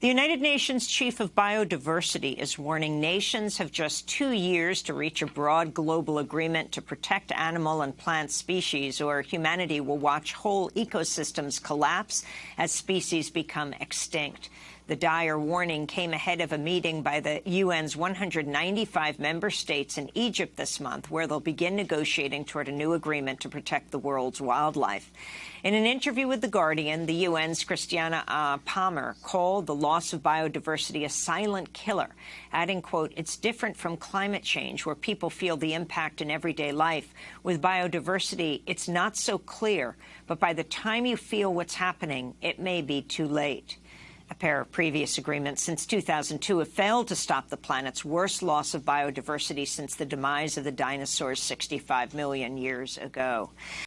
The United Nations chief of biodiversity is warning nations have just two years to reach a broad global agreement to protect animal and plant species, or humanity will watch whole ecosystems collapse as species become extinct. The dire warning came ahead of a meeting by the UN's 195 member states in Egypt this month, where they'll begin negotiating toward a new agreement to protect the world's wildlife. In an interview with The Guardian, the UN's Cristiana uh, Palmer called the loss of biodiversity a silent killer, adding, quote, it's different from climate change, where people feel the impact in everyday life. With biodiversity, it's not so clear, but by the time you feel what's happening, it may be too late. A pair of previous agreements since 2002 have failed to stop the planet's worst loss of biodiversity since the demise of the dinosaurs 65 million years ago.